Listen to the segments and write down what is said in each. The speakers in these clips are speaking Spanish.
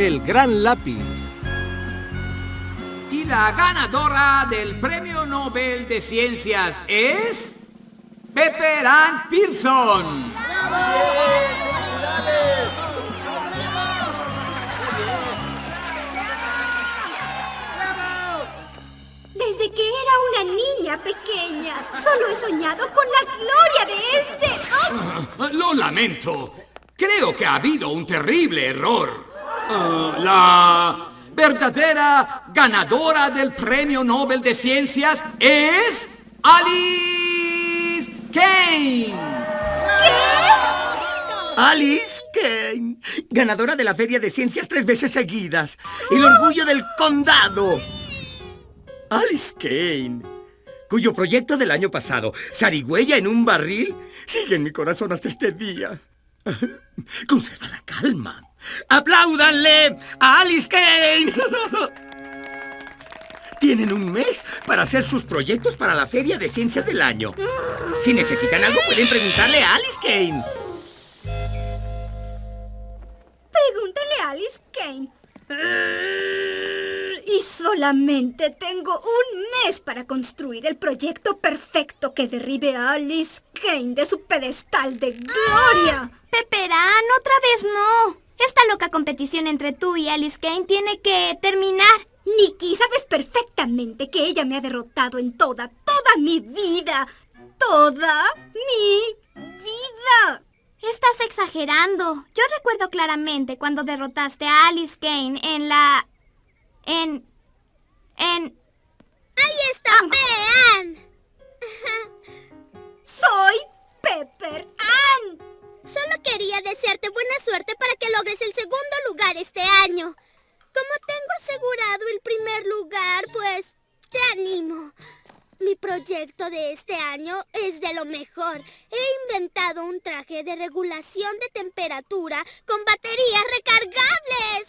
el gran lápiz. Y la ganadora del Premio Nobel de Ciencias es... Pepper Ann Pearson. Desde que era una niña pequeña, solo he soñado con la gloria de este... ¡Oh! Lo lamento. Creo que ha habido un terrible error. La verdadera ganadora del Premio Nobel de Ciencias es Alice Kane. Alice Kane, ganadora de la Feria de Ciencias tres veces seguidas. El orgullo del condado. Alice Kane, cuyo proyecto del año pasado, Sarigüeya en un barril, sigue en mi corazón hasta este día. Conserva la calma. ¡Apláudanle a Alice Kane! Tienen un mes para hacer sus proyectos para la Feria de Ciencias del Año. Si necesitan algo, pueden preguntarle a Alice Kane. Pregúntale a Alice Kane. Y solamente tengo un mes para construir el proyecto perfecto que derribe a Alice Kane de su pedestal de gloria. Peperán, otra vez no. Esta loca competición entre tú y Alice Kane tiene que terminar. Nikki, sabes perfectamente que ella me ha derrotado en toda, toda mi vida. Toda mi vida. Estás exagerando. Yo recuerdo claramente cuando derrotaste a Alice Kane en la... en... en... ¡Ahí está, vean! Soy Pepper Ann. Solo quería desearte buena suerte logres el segundo lugar este año. Como tengo asegurado el primer lugar, pues te animo. Mi proyecto de este año es de lo mejor. He inventado un traje de regulación de temperatura con baterías recargables.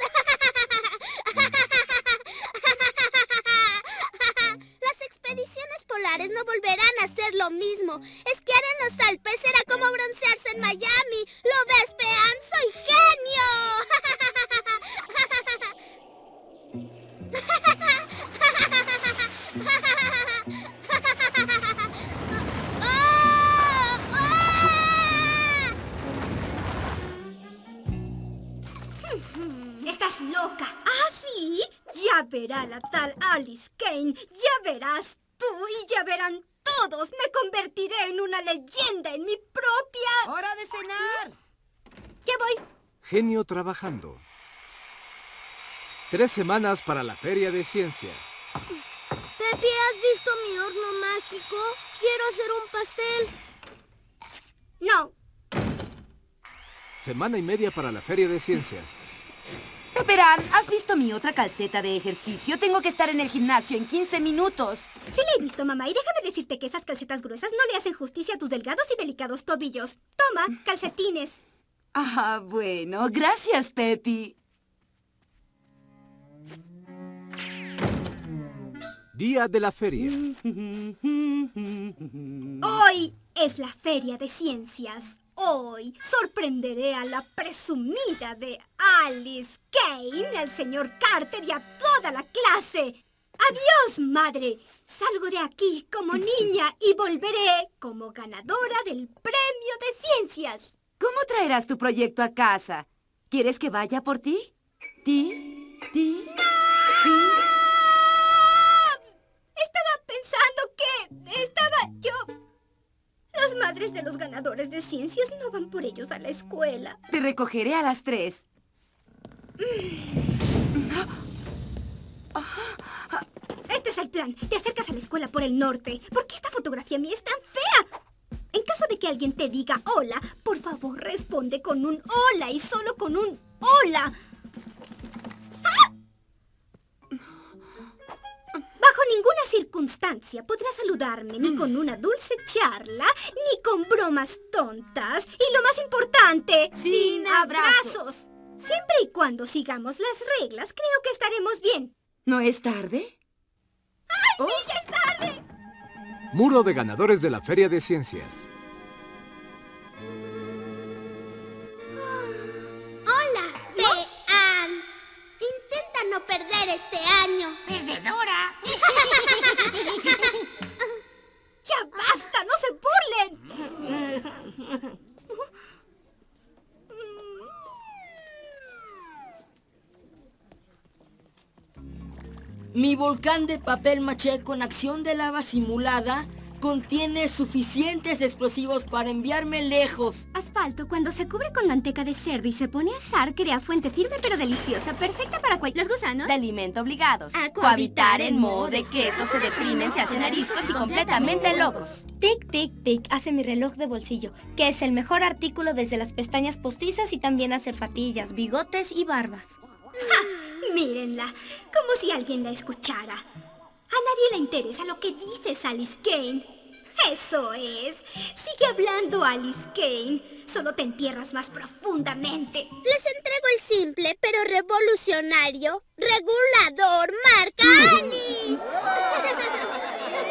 Las expediciones polares no volverán a ser lo mismo. Esquiar en los Alpes será como broncearse en Miami. ¿Lo ves, Pean? ¡Soy genio! Verá la tal Alice Kane. Ya verás tú y ya verán todos. Me convertiré en una leyenda en mi propia... ¡Hora de cenar! Ya voy. Genio trabajando. Tres semanas para la Feria de Ciencias. Pepe, ¿has visto mi horno mágico? Quiero hacer un pastel. No. Semana y media para la Feria de Ciencias. Peperán, ¿has visto mi otra calceta de ejercicio? Tengo que estar en el gimnasio en 15 minutos. Sí la he visto, mamá. Y déjame decirte que esas calcetas gruesas no le hacen justicia a tus delgados y delicados tobillos. Toma, calcetines. Ah, bueno. Gracias, Pepi. Día de la feria. Hoy es la Feria de Ciencias. Hoy sorprenderé a la presumida de Alice Kane, al señor Carter y a toda la clase. Adiós, madre. Salgo de aquí como niña y volveré como ganadora del Premio de Ciencias. ¿Cómo traerás tu proyecto a casa? ¿Quieres que vaya por ti? ¿Ti? ¿Ti? ¿Ti? Las madres de los ganadores de ciencias no van por ellos a la escuela. Te recogeré a las tres. Este es el plan. Te acercas a la escuela por el norte. ¿Por qué esta fotografía mía es tan fea? En caso de que alguien te diga hola, por favor responde con un hola y solo con un hola. Circunstancia podrás saludarme ni con una dulce charla, ni con bromas tontas. Y lo más importante, Sin abrazos. Siempre y cuando sigamos las reglas, creo que estaremos bien. ¿No es tarde? ¡Ay, sí, ya es tarde! Muro de ganadores de la Feria de Ciencias. Mi volcán de papel maché con acción de lava simulada contiene suficientes explosivos para enviarme lejos. Asfalto, cuando se cubre con manteca de cerdo y se pone a asar, crea fuente firme pero deliciosa, perfecta para cualquier... ¿Los gusanos? De alimento obligados. A Cohabitar en modo de queso se deprimen, se hacen ariscos y completamente locos. Tic, tic, tic, hace mi reloj de bolsillo, que es el mejor artículo desde las pestañas postizas y también hace patillas, bigotes y barbas. Mírenla, como si alguien la escuchara. A nadie le interesa lo que dices, Alice Kane. Eso es. Sigue hablando, Alice Kane. Solo te entierras más profundamente. Les entrego el simple pero revolucionario regulador marca Alice.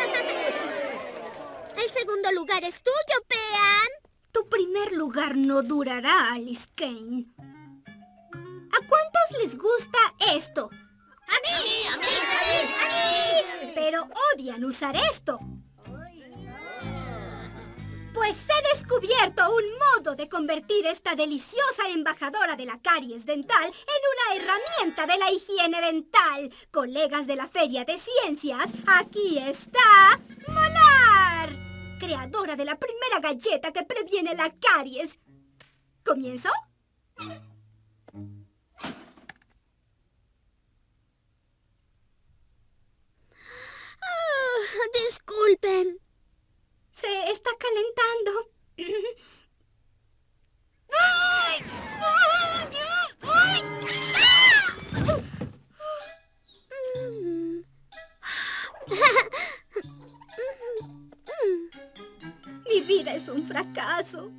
El segundo lugar es tuyo, Pean. Tu primer lugar no durará, Alice Kane. ¿A cuántos les gusta esto. Pues he descubierto un modo de convertir esta deliciosa embajadora de la caries dental en una herramienta de la higiene dental. Colegas de la Feria de Ciencias, aquí está Molar, creadora de la primera galleta que previene la caries. ¿Comienzo? Ah, disculpen. Se está calentando. Mi vida es un fracaso.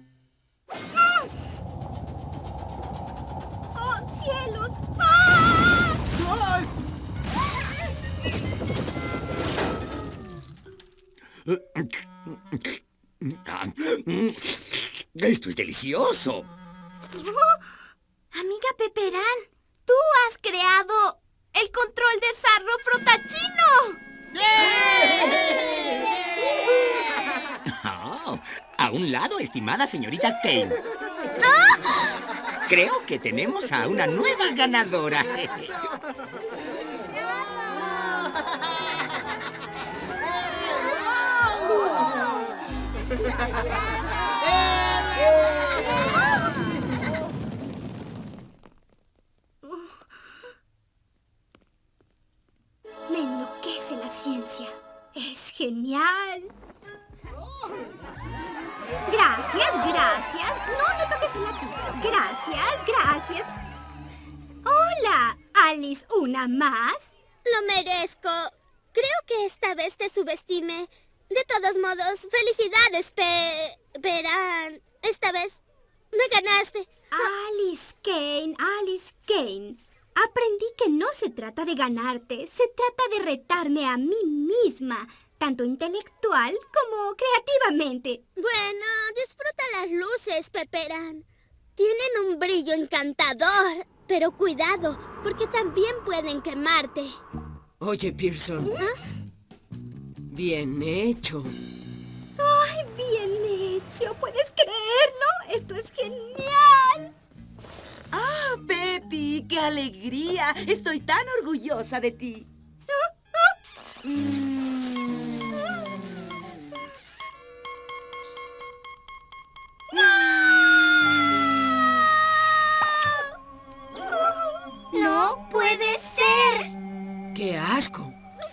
Esto es delicioso. Amiga Peperán, tú has creado el control de sarro frotachino. Oh, a un lado, estimada señorita Kane. Creo que tenemos a una nueva ganadora. Me enloquece la ciencia. Es genial. Gracias, gracias. No, no toques el lápiz. Gracias, gracias. Hola, Alice, ¿una más? Lo merezco. Creo que esta vez te subestime. De todos modos, felicidades, Pe... Peran. Esta vez me ganaste. Alice Kane, Alice Kane. Aprendí que no se trata de ganarte, se trata de retarme a mí misma, tanto intelectual como creativamente. Bueno, disfruta las luces, Peperan. Tienen un brillo encantador. Pero cuidado, porque también pueden quemarte. Oye, Pearson. Bien hecho. ¡Ay, bien hecho! ¿Puedes creerlo? ¡Esto es genial! ¡Ah, Pepi! ¡Qué alegría! Estoy tan orgullosa de ti. ¡No puede ser! ¡Qué asco! Mi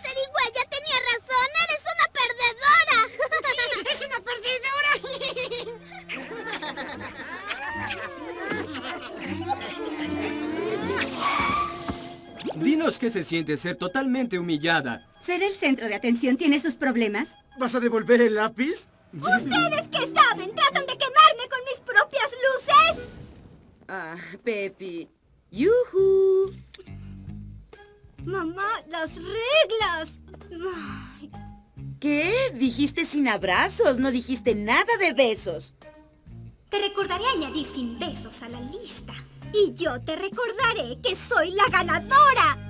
Dinos qué se siente ser totalmente humillada. ¿Ser el centro de atención tiene sus problemas? ¿Vas a devolver el lápiz? ¿Ustedes qué saben? ¿Tratan de quemarme con mis propias luces? Ah, Pepi. ¡Yujú! Mamá, las reglas. Ay, ¿Qué? Dijiste sin abrazos, no dijiste nada de besos. Te recordaré añadir sin besos a la lista. Y yo te recordaré que soy la ganadora.